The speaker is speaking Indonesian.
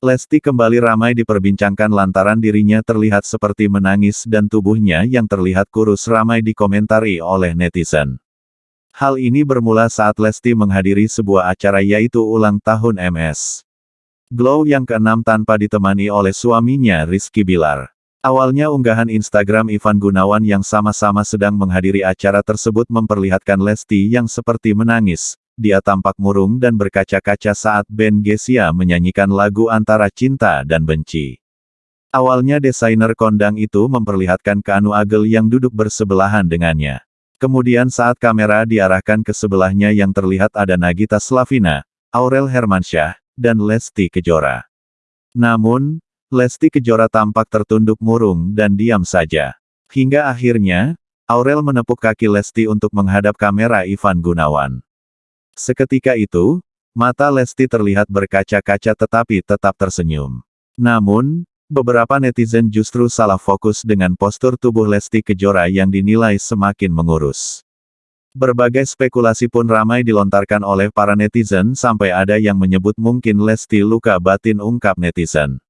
Lesti kembali ramai diperbincangkan lantaran dirinya terlihat seperti menangis dan tubuhnya yang terlihat kurus ramai dikomentari oleh netizen. Hal ini bermula saat Lesti menghadiri sebuah acara yaitu ulang tahun MS. Glow yang keenam tanpa ditemani oleh suaminya Rizky Bilar. Awalnya unggahan Instagram Ivan Gunawan yang sama-sama sedang menghadiri acara tersebut memperlihatkan Lesti yang seperti menangis, dia tampak murung dan berkaca-kaca saat Ben Gesia menyanyikan lagu antara cinta dan benci. Awalnya desainer kondang itu memperlihatkan Kanu Agel yang duduk bersebelahan dengannya. Kemudian saat kamera diarahkan ke sebelahnya yang terlihat ada Nagita Slavina, Aurel Hermansyah, dan Lesti Kejora. Namun, Lesti Kejora tampak tertunduk murung dan diam saja. Hingga akhirnya, Aurel menepuk kaki Lesti untuk menghadap kamera Ivan Gunawan. Seketika itu, mata Lesti terlihat berkaca-kaca tetapi tetap tersenyum. Namun, beberapa netizen justru salah fokus dengan postur tubuh Lesti Kejora yang dinilai semakin mengurus. Berbagai spekulasi pun ramai dilontarkan oleh para netizen sampai ada yang menyebut mungkin Lesti luka batin ungkap netizen.